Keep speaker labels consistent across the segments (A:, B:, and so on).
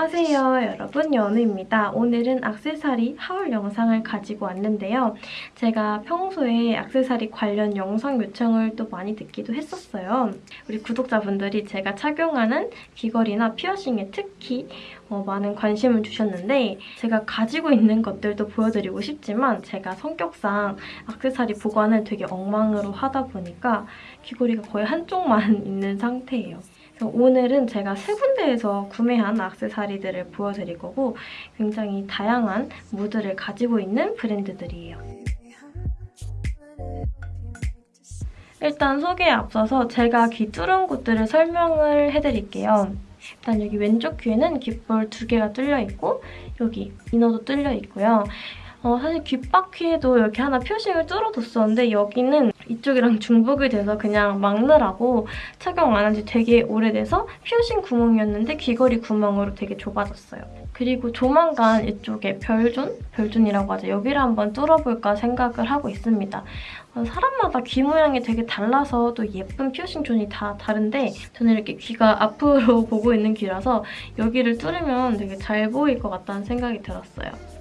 A: 안녕하세요 여러분 연우입니다. 오늘은 악세사리 하울 영상을 가지고 왔는데요. 제가 평소에 악세사리 관련 영상 요청을 또 많이 듣기도 했었어요. 우리 구독자분들이 제가 착용하는 귀걸이나 피어싱에 특히 어, 많은 관심을 주셨는데 제가 가지고 있는 것들도 보여드리고 싶지만 제가 성격상 악세사리 보관을 되게 엉망으로 하다 보니까 귀걸이가 거의 한쪽만 있는 상태예요. 오늘은 제가 세 군데에서 구매한 악세사리들을 보여드릴 거고 굉장히 다양한 무드를 가지고 있는 브랜드들이에요. 일단 소개에 앞서서 제가 귀 뚫은 곳들을 설명을 해드릴게요. 일단 여기 왼쪽 귀에는 귓볼 두 개가 뚫려 있고 여기 이너도 뚫려 있고요. 어, 사실 귓바퀴에도 이렇게 하나 표식을 뚫어뒀었는데 여기는 이쪽이랑 중복이 돼서 그냥 막느라고 착용 안 한 지 되게 오래돼서 피어싱 구멍이었는데 귀걸이 구멍으로 되게 좁아졌어요. 그리고 조만간 이쪽에 별존? 별존이라고 하죠. 여기를 한번 뚫어볼까 생각을 하고 있습니다. 어, 사람마다 귀 모양이 되게 달라서 또 예쁜 피어싱 존이 다 다른데 저는 이렇게 귀가 앞으로 보고 있는 귀라서 여기를 뚫으면 되게 잘 보일 것 같다는 생각이 들었어요.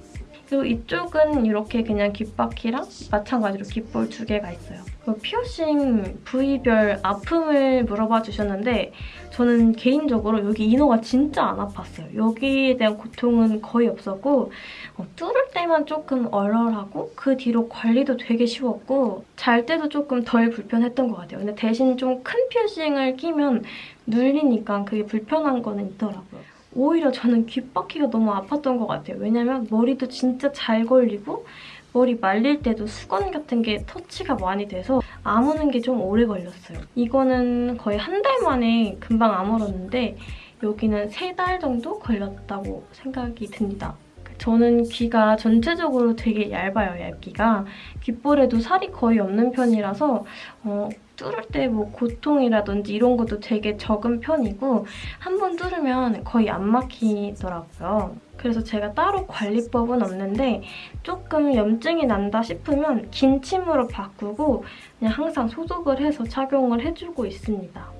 A: 그리고 이쪽은 이렇게 그냥 귓바퀴랑 마찬가지로 귓볼 두 개가 있어요. 피어싱 부위별 아픔을 물어봐 주셨는데 저는 개인적으로 여기 이너가 진짜 안 아팠어요. 여기에 대한 고통은 거의 없었고 어, 뚫을 때만 조금 얼얼하고 그 뒤로 관리도 되게 쉬웠고 잘 때도 조금 덜 불편했던 것 같아요. 근데 대신 좀 큰 피어싱을 끼면 눌리니까 그게 불편한 거는 있더라고요. 오히려 저는 귓바퀴가 너무 아팠던 것 같아요. 왜냐면 머리도 진짜 잘 걸리고 머리 말릴 때도 수건 같은 게 터치가 많이 돼서 아무는 게 좀 오래 걸렸어요. 이거는 거의 한 달 만에 금방 아물었는데 여기는 세 달 정도 걸렸다고 생각이 듭니다. 저는 귀가 전체적으로 되게 얇아요, 얇기가. 귓볼에도 살이 거의 없는 편이라서 어, 뚫을 때 뭐 고통이라든지 이런 것도 되게 적은 편이고 한 번 뚫으면 거의 안 막히더라고요. 그래서 제가 따로 관리법은 없는데 조금 염증이 난다 싶으면 긴 침으로 바꾸고 그냥 항상 소독을 해서 착용을 해주고 있습니다.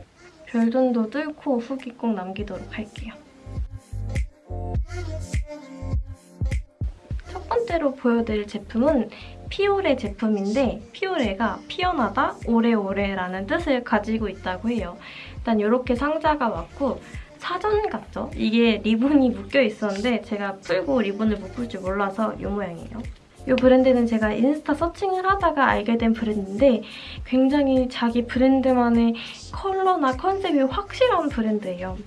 A: 별존도 뚫고 후기 꼭 남기도록 할게요. 첫 번째로 보여드릴 제품은 피오레 제품인데 피오레가 피어나다 오래오래라는 뜻을 가지고 있다고 해요. 일단 이렇게 상자가 왔고 사전 같죠? 이게 리본이 묶여 있었는데 제가 풀고 리본을 묶을 줄 몰라서 이 모양이에요. 이 브랜드는 제가 인스타 searching을 하다가 알게 된 브랜드인데 굉장히 자기 브랜드만의 컬러나 컨셉이 확실한 브랜드예요.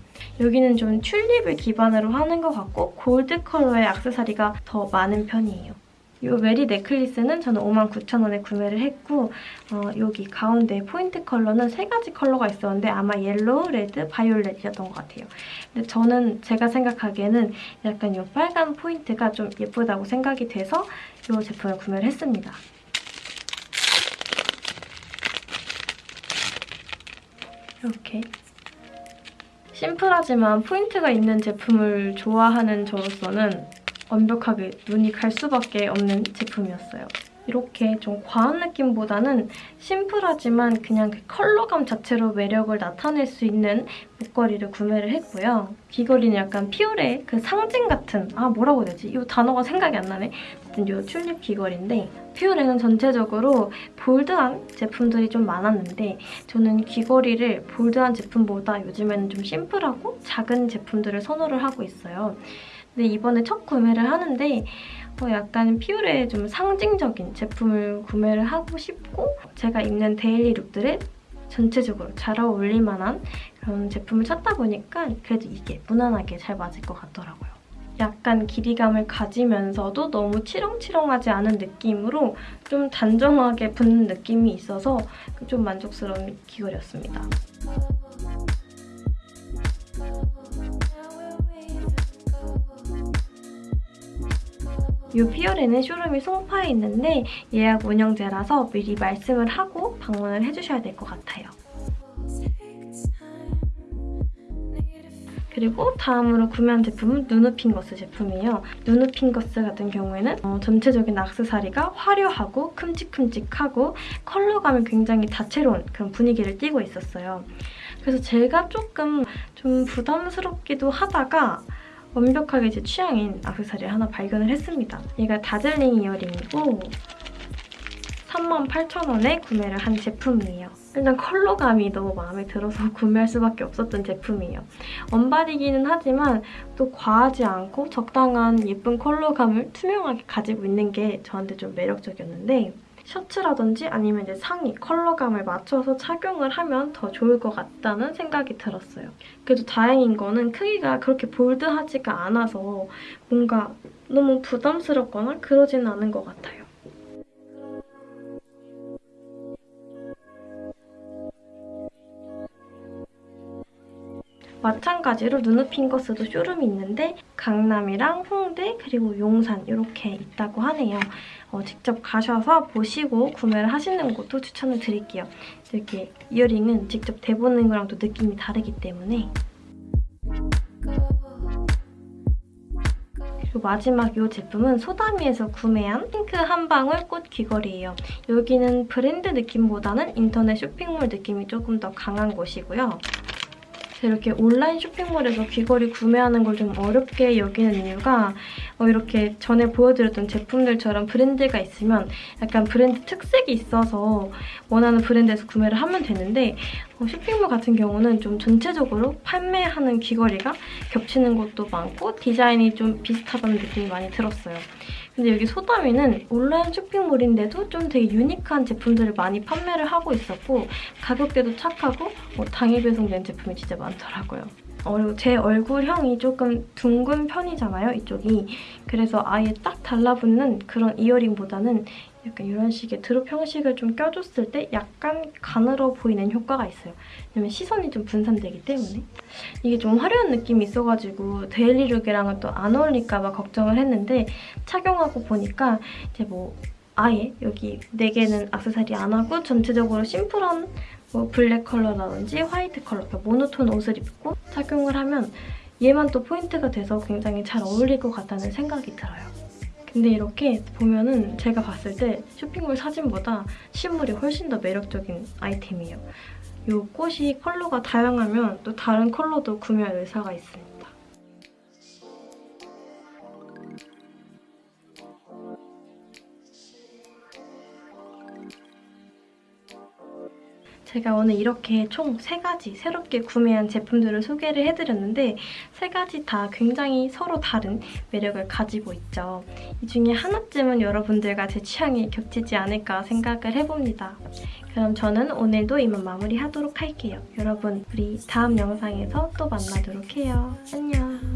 A: 여기는 좀 튤립을 기반으로 하는 것 같고 골드 컬러의 액세서리가 더 많은 편이에요. 이 메리 necklace는 저는 59,000원에 구매를 했고 어, 여기 가운데 포인트 컬러는 세 가지 컬러가 있었는데 아마 옐로우, 레드, 바이올렛이었던 것 같아요. 근데 저는 제가 생각하기에는 약간 이 빨간 포인트가 좀 예쁘다고 생각이 돼서 이 제품을 구매를 했습니다. 이렇게 심플하지만 포인트가 있는 제품을 좋아하는 저로서는 완벽하게 눈이 갈 수밖에 없는 제품이었어요. 이렇게 좀 과한 느낌보다는 심플하지만 그냥 그 컬러감 자체로 매력을 나타낼 수 있는 목걸이를 구매를 했고요. 귀걸이는 약간 피오레 그 상징 같은 아 뭐라고 해야 되지? 이 단어가 생각이 안 나네. 어쨌든 이 튤립 귀걸이인데 피오레는 전체적으로 bold한 제품들이 좀 많았는데 저는 귀걸이를 bold한 제품보다 요즘에는 좀 심플하고 작은 제품들을 선호를 하고 있어요. 근데 이번에 첫 구매를 하는데 어, 약간 피오레의 좀 상징적인 제품을 구매를 하고 싶고 제가 입는 daily look들에 전체적으로 잘 어울릴 만한 그런 제품을 찾다 보니까 그래도 이게 무난하게 잘 맞을 것 같더라고요. 약간 길이감을 가지면서도 너무 치렁치렁하지 않은 느낌으로 좀 단정하게 붙는 느낌이 있어서 좀 만족스러운 귀걸이였습니다. 이 피어레는 쇼룸이 송파에 있는데 예약 운영제라서 미리 말씀을 하고 방문을 해주셔야 될 것 같아요. 그리고 다음으로 구매한 제품은 누누핑거스 제품이에요. 누누핑거스 같은 경우에는 어, 전체적인 악세사리가 화려하고 큼직큼직하고 컬러감이 굉장히 다채로운 그런 분위기를 띠고 있었어요. 그래서 제가 조금 좀 부담스럽기도 하다가 완벽하게 제 취향인 악세사리를 하나 발견을 했습니다. 얘가 다즐링 이어링이고 38,000원에 구매를 한 제품이에요. 일단 컬러감이 너무 마음에 들어서 구매할 수밖에 없었던 제품이에요. 언바디기는 하지만 또 과하지 않고 적당한 예쁜 컬러감을 투명하게 가지고 있는 게 저한테 좀 매력적이었는데 셔츠라든지 아니면 이제 상의, 컬러감을 맞춰서 착용을 하면 더 좋을 것 같다는 생각이 들었어요. 그래도 다행인 거는 크기가 그렇게 볼드하지가 않아서 뭔가 너무 부담스럽거나 그러지는 않은 것 같아요. 마찬가지로 누누핑거스도 쇼룸이 있는데 강남이랑 홍대 그리고 용산 이렇게 있다고 하네요. 어, 직접 가셔서 보시고 구매를 하시는 것도 추천을 드릴게요. 이렇게 이어링은 직접 대보는 거랑 또 느낌이 다르기 때문에 그리고 마지막 이 제품은 소다미에서 구매한 핑크 한 방울 꽃 귀걸이에요. 여기는 브랜드 느낌보다는 인터넷 쇼핑몰 느낌이 조금 더 강한 곳이고요. 이렇게 온라인 쇼핑몰에서 귀걸이 구매하는 걸 좀 어렵게 여기는 이유가 어, 이렇게 전에 보여드렸던 제품들처럼 브랜드가 있으면 약간 브랜드 특색이 있어서 원하는 브랜드에서 구매를 하면 되는데 어, 쇼핑몰 같은 경우는 좀 전체적으로 판매하는 귀걸이가 겹치는 것도 많고 디자인이 좀 비슷하다는 느낌이 많이 들었어요. 근데 여기 소다미는 온라인 쇼핑몰인데도 좀 되게 유니크한 제품들을 많이 판매를 하고 있었고 가격대도 착하고 뭐 당일 배송된 제품이 진짜 많더라고요. 제 얼굴형이 조금 둥근 편이잖아요, 이쪽이. 그래서 아예 딱 달라붙는 그런 이어링보다는 약간 이런 식의 드롭 형식을 좀 껴줬을 때 약간 가늘어 보이는 효과가 있어요. 왜냐면 시선이 좀 분산되기 때문에. 이게 좀 화려한 느낌이 있어가지고 daily look이랑은 또 안 어울릴까 봐 걱정을 했는데 착용하고 보니까 이제 뭐 아예 여기 4개는 악세사리 안 하고 전체적으로 심플한 뭐 블랙 컬러라든지 화이트 컬러, 그러니까 모노톤 옷을 입고 착용을 하면 얘만 또 포인트가 돼서 굉장히 잘 어울릴 것 같다는 생각이 들어요. 근데 이렇게 보면은 제가 봤을 때 쇼핑몰 사진보다 실물이 훨씬 더 매력적인 아이템이에요. 이 꽃이 컬러가 다양하면 또 다른 컬러도 구매할 의사가 있습니다. 제가 오늘 이렇게 총 3가지 새롭게 구매한 제품들을 소개를 해드렸는데 3가지 다 굉장히 서로 다른 매력을 가지고 있죠. 이 중에 하나쯤은 여러분들과 제 취향이 겹치지 않을까 생각을 해봅니다. 그럼 저는 오늘도 이만 마무리하도록 할게요. 여러분, 우리 다음 영상에서 또 만나도록 해요. 안녕!